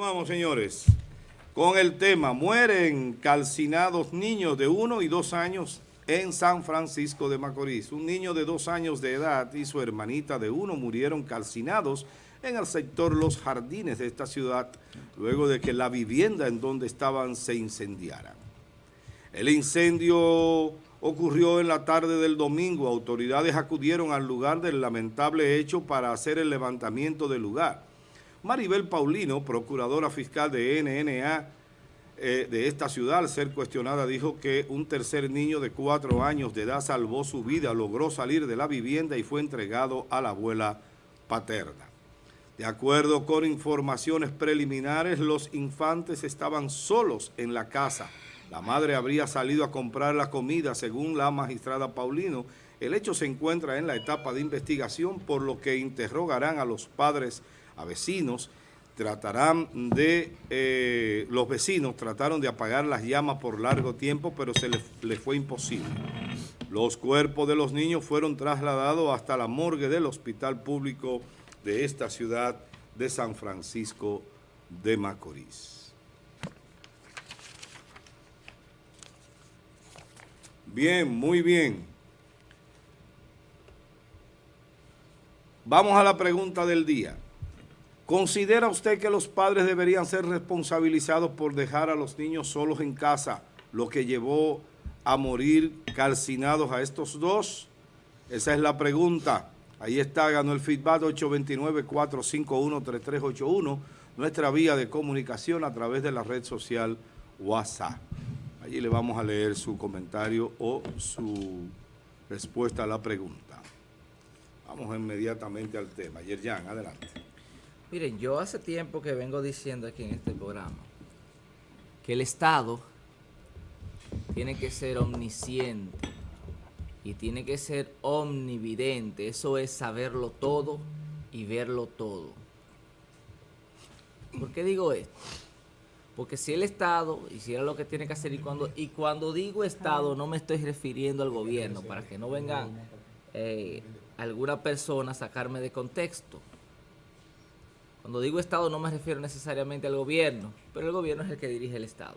Continuamos, señores, con el tema. Mueren calcinados niños de uno y dos años en San Francisco de Macorís. Un niño de dos años de edad y su hermanita de uno murieron calcinados en el sector Los Jardines de esta ciudad, luego de que la vivienda en donde estaban se incendiara. El incendio ocurrió en la tarde del domingo. Autoridades acudieron al lugar del lamentable hecho para hacer el levantamiento del lugar. Maribel Paulino, procuradora fiscal de NNA eh, de esta ciudad, al ser cuestionada, dijo que un tercer niño de cuatro años de edad salvó su vida, logró salir de la vivienda y fue entregado a la abuela paterna. De acuerdo con informaciones preliminares, los infantes estaban solos en la casa. La madre habría salido a comprar la comida, según la magistrada Paulino. El hecho se encuentra en la etapa de investigación, por lo que interrogarán a los padres a vecinos, tratarán de, eh, los vecinos trataron de apagar las llamas por largo tiempo, pero se les, fue imposible. Los cuerpos de los niños fueron trasladados hasta la morgue del hospital público de esta ciudad de San Francisco de Macorís. Bien, muy bien. Vamos a la pregunta del día. ¿Considera usted que los padres deberían ser responsabilizados por dejar a los niños solos en casa, lo que llevó a morir calcinados a estos dos? Esa es la pregunta. Ahí está, ganó el feedback 829-451-3381, nuestra vía de comunicación a través de la red social WhatsApp. Allí le vamos a leer su comentario o su respuesta a la pregunta. Vamos inmediatamente al tema. Yerjan, adelante. Miren, yo hace tiempo que vengo diciendo aquí en este programa que el Estado tiene que ser omnisciente y tiene que ser omnividente. Eso es saberlo todo y verlo todo. ¿Por qué digo esto? Porque si el Estado hiciera lo que tiene que hacer y cuando, y cuando digo Estado no me estoy refiriendo al gobierno para que no vengan eh, alguna persona a sacarme de contexto. Cuando digo Estado no me refiero necesariamente al gobierno, pero el gobierno es el que dirige el Estado.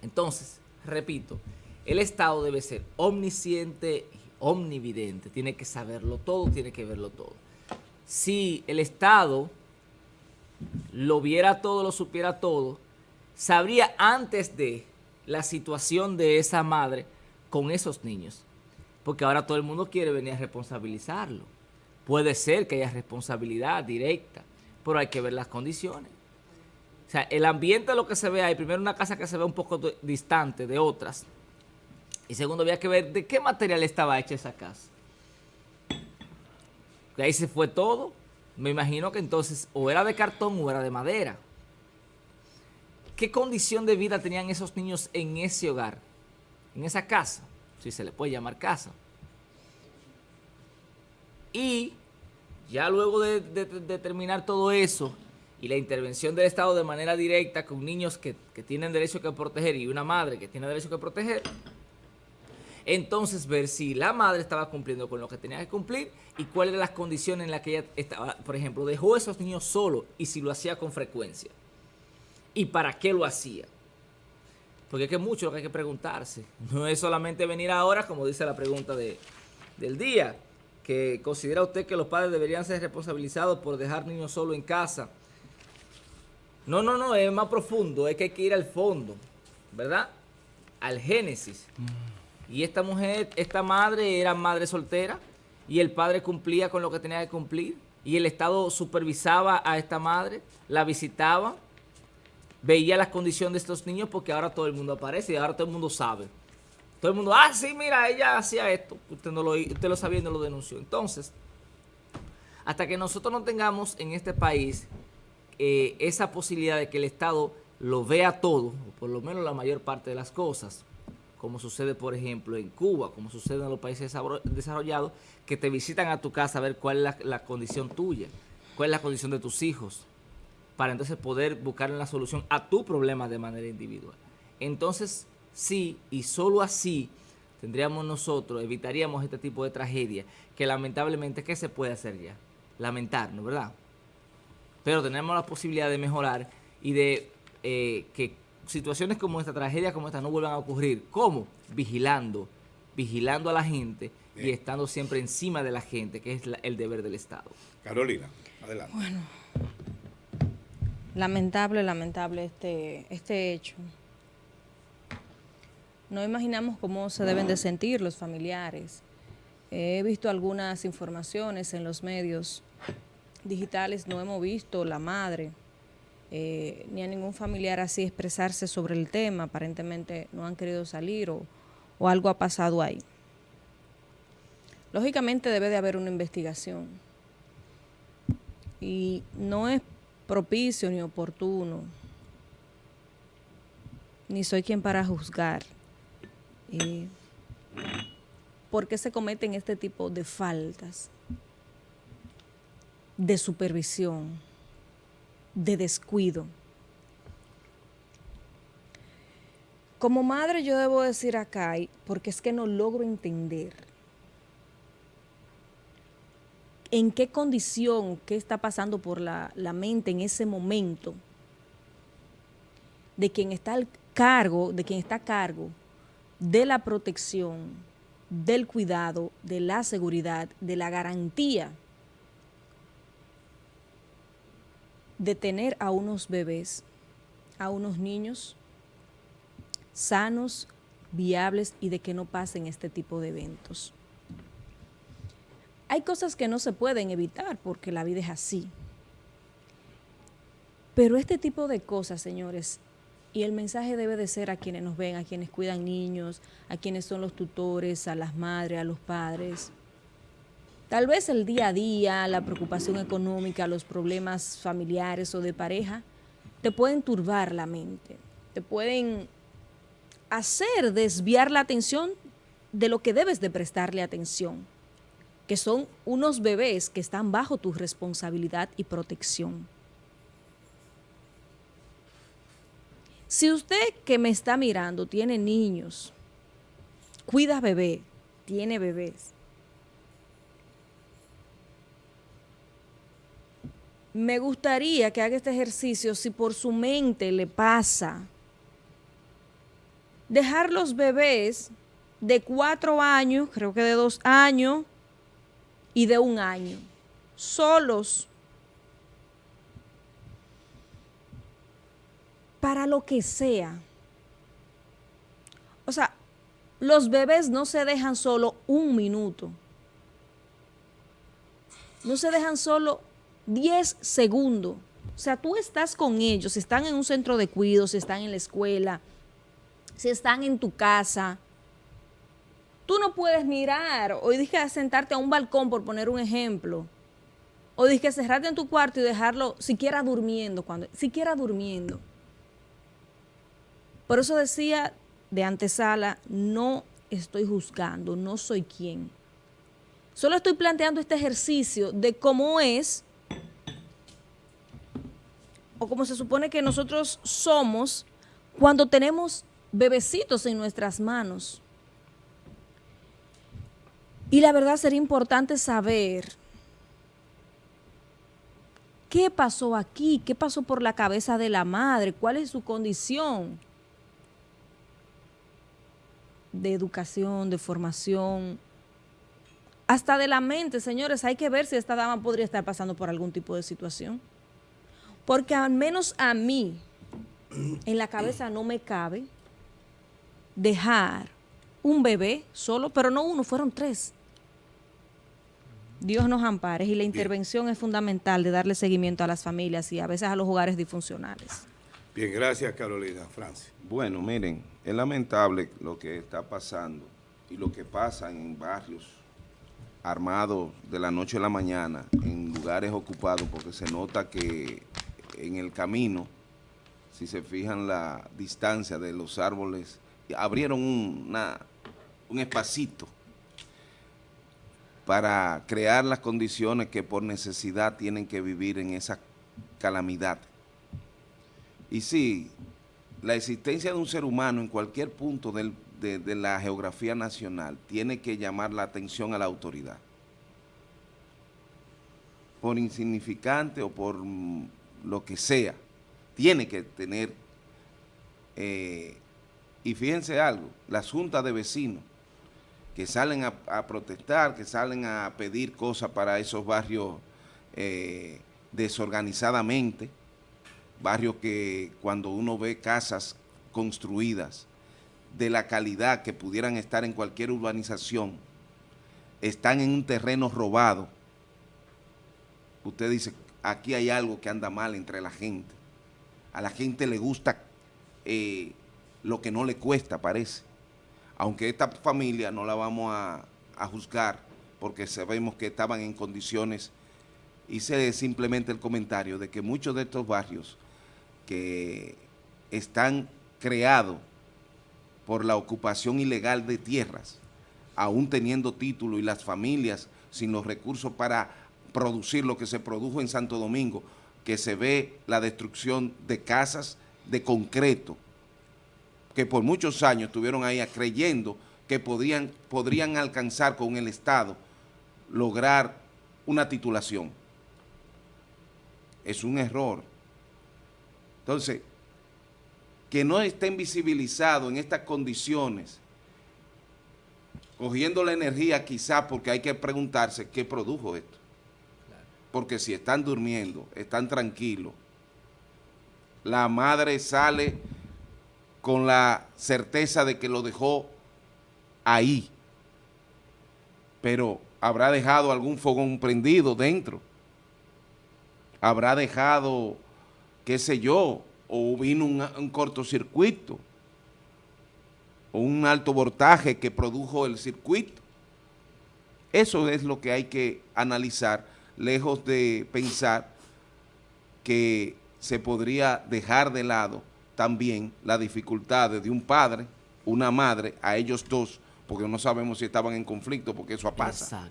Entonces, repito, el Estado debe ser omnisciente, omnividente, tiene que saberlo todo, tiene que verlo todo. Si el Estado lo viera todo, lo supiera todo, sabría antes de la situación de esa madre con esos niños. Porque ahora todo el mundo quiere venir a responsabilizarlo. Puede ser que haya responsabilidad directa, pero hay que ver las condiciones. O sea, el ambiente lo que se ve ahí, primero una casa que se ve un poco distante de otras, y segundo había que ver de qué material estaba hecha esa casa. De ahí se fue todo. Me imagino que entonces o era de cartón o era de madera. ¿Qué condición de vida tenían esos niños en ese hogar? En esa casa, si se le puede llamar casa. Y ya luego de, terminar todo eso y la intervención del Estado de manera directa con niños que, tienen derecho que proteger y una madre que tiene derecho que proteger, entonces ver si la madre estaba cumpliendo con lo que tenía que cumplir y cuáles eran las condiciones en las que ella estaba, por ejemplo, dejó a esos niños solos y si lo hacía con frecuencia. ¿Y para qué lo hacía? Porque es que mucho lo que hay que preguntarse. No es solamente venir ahora, como dice la pregunta de, del día, que considera usted que los padres deberían ser responsabilizados por dejar niños solo en casa. No, no, no, es más profundo, es que hay que ir al fondo, ¿verdad? Al génesis. Mm. Y esta mujer, esta madre era madre soltera y el padre cumplía con lo que tenía que cumplir y el Estado supervisaba a esta madre, la visitaba, veía las condiciones de estos niños porque ahora todo el mundo aparece y ahora todo el mundo sabe. Todo el mundo, ah, sí, mira, ella hacía esto. Usted, no lo, usted lo sabía y no lo denunció. Entonces, hasta que nosotros no tengamos en este país eh, esa posibilidad de que el Estado lo vea todo, o por lo menos la mayor parte de las cosas, como sucede, por ejemplo, en Cuba, como sucede en los países desarrollados, que te visitan a tu casa a ver cuál es la, condición tuya, cuál es la condición de tus hijos, para entonces poder buscar una solución a tu problema de manera individual. Entonces, sí y solo así tendríamos nosotros, evitaríamos este tipo de tragedia que lamentablemente, ¿qué se puede hacer ya? Lamentarnos, ¿verdad? pero tenemos la posibilidad de mejorar y de eh, que situaciones como esta, tragedia como esta, no vuelvan a ocurrir. ¿Cómo? Vigilando, vigilando a la gente y estando siempre encima de la gente, que es el deber del Estado. Carolina, adelante. Bueno, lamentable, lamentable este, este hecho. No imaginamos cómo se deben de sentir los familiares. He visto algunas informaciones en los medios digitales, no hemos visto la madre, eh, ni a ningún familiar así expresarse sobre el tema, aparentemente no han querido salir o, o algo ha pasado ahí. Lógicamente debe de haber una investigación y no es propicio ni oportuno, ni soy quien para juzgar. Eh, ¿Por qué se cometen este tipo de faltas de supervisión? de descuido. Como madre yo debo decir acá, porque es que no logro entender en qué condición, qué está pasando por la, la mente en ese momento de quien está al cargo, de quien está a cargo de la protección, del cuidado, de la seguridad, de la garantía de tener a unos bebés, a unos niños sanos, viables y de que no pasen este tipo de eventos. Hay cosas que no se pueden evitar porque la vida es así. Pero este tipo de cosas, señores, y el mensaje debe de ser a quienes nos ven, a quienes cuidan niños, a quienes son los tutores, a las madres, a los padres, Tal vez el día a día, la preocupación económica, los problemas familiares o de pareja, te pueden turbar la mente, te pueden hacer desviar la atención de lo que debes de prestarle atención, que son unos bebés que están bajo tu responsabilidad y protección. Si usted que me está mirando tiene niños, cuida bebé, tiene bebés, me gustaría que haga este ejercicio si por su mente le pasa. Dejar los bebés de cuatro años, creo que de dos años y de un año, solos, para lo que sea. O sea, los bebés no se dejan solo un minuto. No se dejan solo 10 segundos. O sea, tú estás con ellos, si están en un centro de cuidados, si están en la escuela, si están en tu casa. Tú no puedes mirar o dije sentarte a un balcón, por poner un ejemplo. O dije cerrarte en tu cuarto y dejarlo siquiera durmiendo, cuando, siquiera durmiendo. Por eso decía de antesala, no estoy juzgando, no soy quien. Solo estoy planteando este ejercicio de cómo es o como se supone que nosotros somos cuando tenemos bebecitos en nuestras manos. Y la verdad sería importante saber qué pasó aquí, qué pasó por la cabeza de la madre, cuál es su condición de educación, de formación, hasta de la mente, señores, hay que ver si esta dama podría estar pasando por algún tipo de situación. Porque al menos a mí, en la cabeza no me cabe dejar un bebé solo, pero no uno, fueron tres. Dios nos ampare y la intervención es fundamental de darle seguimiento a las familias y a veces a los hogares disfuncionales. Bien, gracias Carolina. Francia. Bueno, miren, es lamentable lo que está pasando y lo que pasa en barrios armados de la noche a la mañana, en lugares ocupados, porque se nota que en el camino, si se fijan la distancia de los árboles, abrieron un espacito para crear las condiciones que por necesidad tienen que vivir en esa calamidad. Y sí, la existencia de un ser humano en cualquier punto de, la geografía nacional tiene que llamar la atención a la autoridad. Por insignificante o por lo que sea, tiene que tener, eh, y fíjense algo, las juntas de vecinos que salen a, protestar, que salen a pedir cosas para esos barrios eh, desorganizadamente, barrios que cuando uno ve casas construidas de la calidad que pudieran estar en cualquier urbanización, están en un terreno robado, usted dice, aquí hay algo que anda mal entre la gente. A la gente le gusta eh, lo que no le cuesta, parece. Aunque esta familia no la vamos a, a juzgar porque sabemos que estaban en condiciones, hice simplemente el comentario de que muchos de estos barrios que están creados por la ocupación ilegal de tierras, aún teniendo título y las familias sin los recursos para producir lo que se produjo en Santo Domingo, que se ve la destrucción de casas de concreto, que por muchos años estuvieron ahí creyendo que podrían, podrían alcanzar con el Estado lograr una titulación. Es un error. Entonces, que no estén visibilizados en estas condiciones, cogiendo la energía quizá porque hay que preguntarse qué produjo esto. Porque si están durmiendo, están tranquilos, la madre sale con la certeza de que lo dejó ahí, pero habrá dejado algún fogón prendido dentro, habrá dejado, qué sé yo, o vino un, cortocircuito o un alto voltaje que produjo el circuito. Eso es lo que hay que analizar, lejos de pensar que se podría dejar de lado también las dificultades de un padre, una madre, a ellos dos, porque no sabemos si estaban en conflicto, porque eso pasa.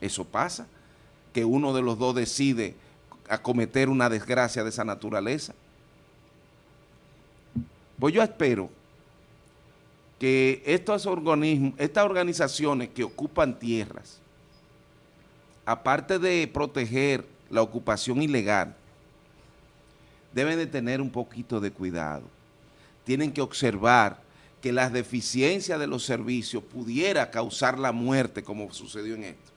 Eso pasa, que uno de los dos decide acometer una desgracia de esa naturaleza. Pues yo espero que estos organismos, estas organizaciones que ocupan tierras, aparte de proteger la ocupación ilegal, deben de tener un poquito de cuidado. Tienen que observar que las deficiencias de los servicios pudiera causar la muerte como sucedió en esto.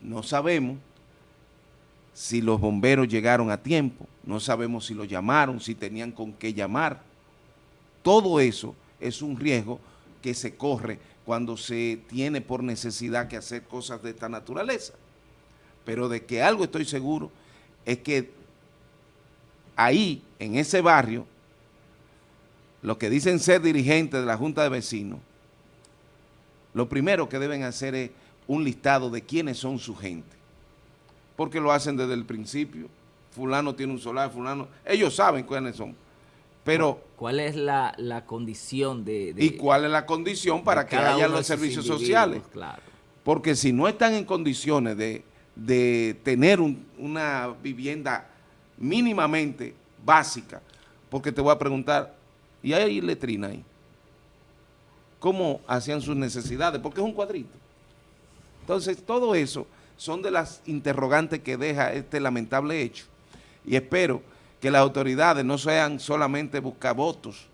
No sabemos si los bomberos llegaron a tiempo, no sabemos si lo llamaron, si tenían con qué llamar. Todo eso es un riesgo que se corre cuando se tiene por necesidad que hacer cosas de esta naturaleza. Pero de que algo estoy seguro es que ahí, en ese barrio, los que dicen ser dirigentes de la Junta de Vecinos, lo primero que deben hacer es un listado de quiénes son su gente porque lo hacen desde el principio. Fulano tiene un solar, fulano... Ellos saben quiénes son. Pero... ¿Cuál es la, condición de, ¿Y cuál es la condición para que haya los servicios sociales? Claro. Porque si no están en condiciones de, tener una vivienda mínimamente básica, porque te voy a preguntar, ¿y hay letrina ahí? ¿Cómo hacían sus necesidades? Porque es un cuadrito. Entonces, todo eso son de las interrogantes que deja este lamentable hecho. Y espero que las autoridades no sean solamente buscabotos,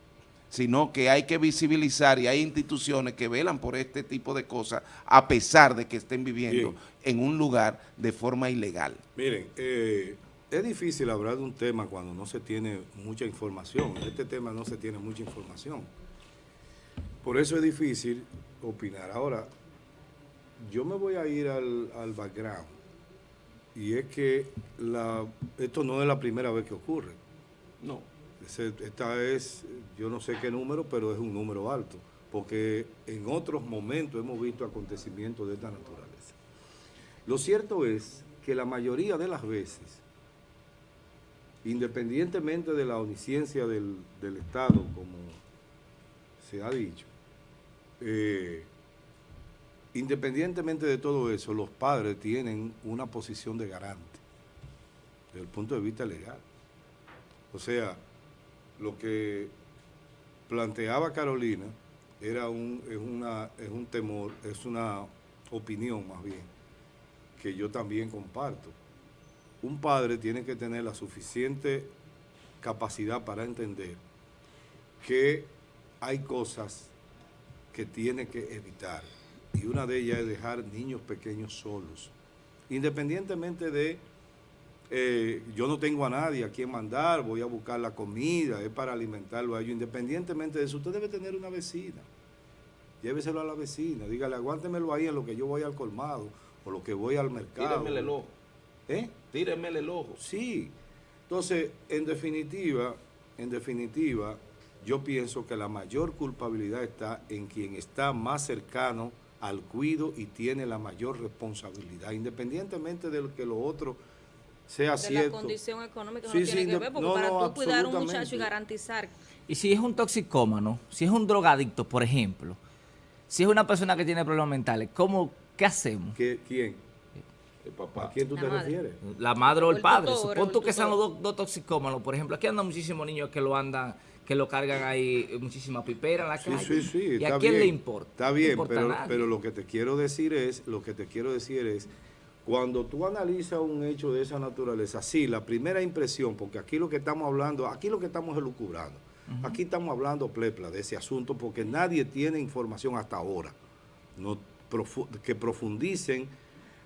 sino que hay que visibilizar y hay instituciones que velan por este tipo de cosas a pesar de que estén viviendo en un lugar de forma ilegal. Miren, eh, es difícil hablar de un tema cuando no se tiene mucha información. En este tema no se tiene mucha información. Por eso es difícil opinar. Ahora, yo me voy a ir al, background. Y es que la, esto no es la primera vez que ocurre. No. esta es, yo no sé qué número, pero es un número alto. Porque en otros momentos hemos visto acontecimientos de esta naturaleza. Lo cierto es que la mayoría de las veces, independientemente de la omnisciencia del, del Estado, como se ha dicho, eh, Independientemente de todo eso, los padres tienen una posición de garante desde el punto de vista legal. O sea, lo que planteaba Carolina era un, es, una, es un temor, es una opinión más bien, que yo también comparto. un padre tiene que tener la suficiente capacidad para entender que hay cosas que tiene que evitar. Y una de ellas es dejar niños pequeños solos. Independientemente de, eh, yo no tengo a nadie a quien mandar, voy a buscar la comida, es para alimentarlo a ellos. Independientemente de eso, usted debe tener una vecina. Lléveselo a la vecina, dígale, aguántemelo ahí en lo que yo voy al colmado o lo que voy al mercado. Tíremele el ojo. ¿Eh? Tíremele el ojo. Sí. Entonces, en definitiva, en definitiva, yo pienso que la mayor culpabilidad está en quien está más cercano al cuido y tiene la mayor responsabilidad, independientemente de lo que lo otro sea de cierto. la condición económica Sí, no tiene sí, que no- ver, porque no, para no, tú cuidar a un muchacho y absolutamente. garantizar Y si es un toxicómano, si es un drogadicto, por ejemplo, si es una persona que tiene problemas mentales, ¿cómo, ¿qué hacemos? ¿Qué- ¿Quién? El ¿A papá. quién tú La te madre. refieres? La madre o el el padre. tutor, Supón el tú que sean los dos, dos toxicómanos. Por ejemplo, aquí andan muchísimos niños que lo andan, que lo cargan ahí, muchísima pipera en la Sí, calle. sí, sí. ¿Y está a quién bien, le importa? Está No bien, importa pero, lo que te quiero decir es, lo que te quiero decir es, cuando tú analizas un hecho de esa naturaleza, sí, la primera impresión, porque aquí lo que estamos hablando, aquí lo que estamos elucubrando, aquí estamos hablando plepla de ese asunto, porque nadie tiene información hasta ahora no profu- que profundicen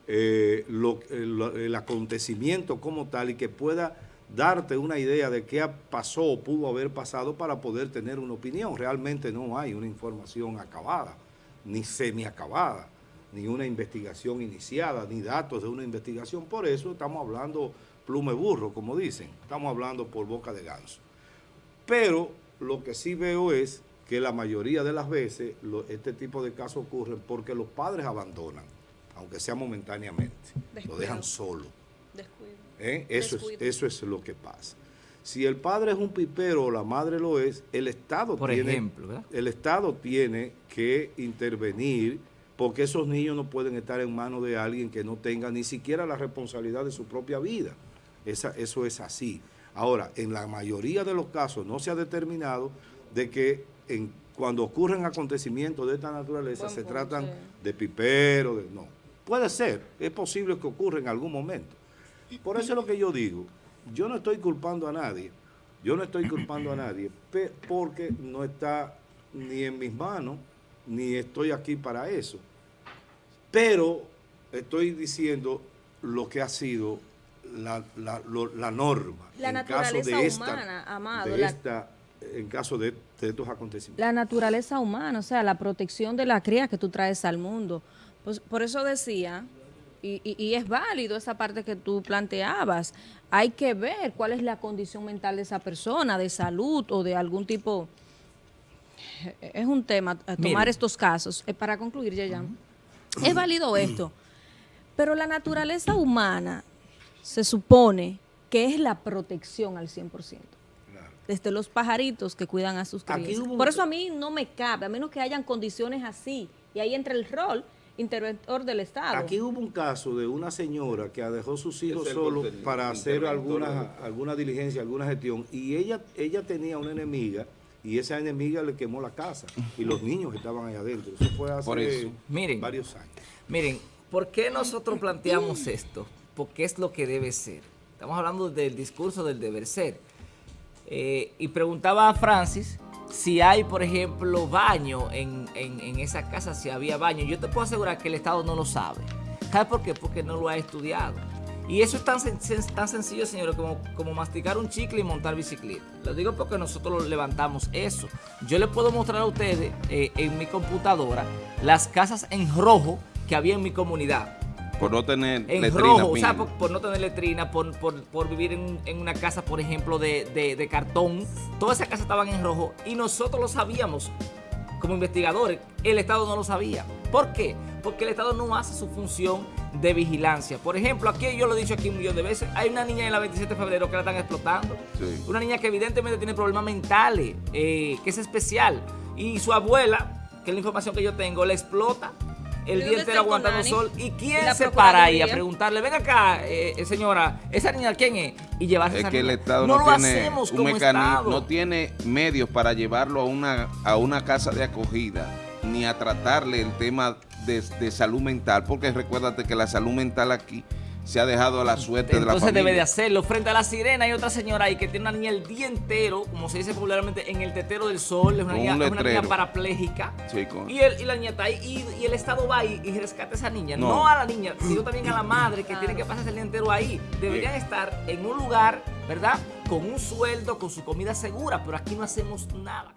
eh, lo- el, el acontecimiento como tal y que pueda darte una idea de qué pasó o pudo haber pasado para poder tener una opinión. Realmente no hay una información acabada, ni semi-acabada, ni una investigación iniciada, ni datos de una investigación. Por eso estamos hablando plume burro, como dicen. Estamos hablando por boca de ganso. Pero lo que sí veo es que la mayoría de las veces lo- este tipo de casos ocurren porque los padres abandonan, aunque sea momentáneamente, lo dejan solo. descuido. ¿Eh? Eso, es, eso es lo que pasa. Si el padre es un pipero o la madre lo es, el Estado Por tiene, ejemplo, ¿verdad? el Estado tiene que intervenir porque esos niños no pueden estar en manos de alguien que no tenga ni siquiera la responsabilidad de su propia vida. Esa- eso es así. Ahora, en la mayoría de los casos no se ha determinado de que en, cuando ocurren acontecimientos de esta naturaleza Buen se punto, tratan sí. de pipero, de, no. Puede ser, es posible que ocurra en algún momento. Por eso es lo que yo digo, yo no estoy culpando a nadie, yo no estoy culpando a nadie, porque no está ni en mis manos, ni estoy aquí para eso. Pero estoy diciendo lo que ha sido la, la- lo- la norma. La en caso naturaleza de esta- humana, Amado, de la- esta- en caso de, de estos acontecimientos. La naturaleza humana, o sea, la protección de la cría que tú traes al mundo. Pues, por eso decía, y, y- y es válido esa parte que tú planteabas, hay que ver cuál es la condición mental de esa persona, de salud o de algún tipo... Es un tema, tomar estos casos. Eh, Para concluir, Yayan, es válido esto, pero la naturaleza humana se supone que es la protección al 100% Claro. desde los pajaritos que cuidan a sus crías. Por eso a mí no me cabe, a menos que hayan condiciones así. Y ahí entra el rol interventor del Estado. Aquí hubo un caso de una señora que dejó sus hijos solos para hacer alguna, alguna diligencia, alguna gestión, y ella, ella tenía una enemiga, y esa enemiga le quemó la casa, y los niños estaban ahí adentro. Eso fue hace Por eso. Miren. varios años. Miren, ¿por qué nosotros planteamos esto? Porque es lo que debe ser. Estamos hablando del discurso del deber ser. Eh, y preguntaba a Francis si hay, por ejemplo, baño en, en- esa casa, si había baño. Yo te puedo asegurar que el Estado no lo sabe. ¿Sabes por qué? Porque no lo ha estudiado. Y eso es tan, tan sencillo, señores, como, como masticar un chicle y montar bicicleta. Lo digo porque nosotros levantamos eso. Yo les puedo mostrar a ustedes eh, en mi computadora las casas en rojo que había en mi comunidad Por no tener en letrina, rojo, o sea, por, por no tener letrina, por, por- por vivir en, en una casa, por ejemplo, de, de- de cartón. Todas esas casas estaban en rojo y nosotros lo sabíamos como investigadores. El Estado no lo sabía. ¿Por qué? Porque el Estado no hace su función de vigilancia. Por ejemplo, aquí yo lo he dicho aquí un millón de veces, hay una niña en la 27 de febrero que la están explotando. Sí. Una niña que evidentemente tiene problemas mentales, eh, que es especial. Y su abuela, que es la información que yo tengo, la explota el ¿Y día entero el aguantando sol. ¿Y ¿Y quién se para ahí a preguntarle, ven acá, eh, señora, esa niña quién es? Y llevarse a Es esa que el niña. Estado no, no, lo tiene hacemos un como mecanismo, no tiene medios para llevarlo a una, a una casa de acogida, ni a tratarle el tema de, de salud mental, porque recuérdate que la salud mental aquí se ha dejado a la suerte de la Entonces familia. debe de hacerlo. Frente a la sirena hay otra señora ahí que tiene una niña el día entero, como se dice popularmente, en el tetero del sol. Es una, Con niña, un es una niña parapléjica. Sí, con- y, el- y la niña está ahí y, y el Estado va ahí y rescata a esa niña. No. No. a la niña, sino también a la madre que tiene que pasarse el día entero ahí. Deberían estar en un lugar, ¿verdad? Con un sueldo, con su comida segura, pero aquí no hacemos nada.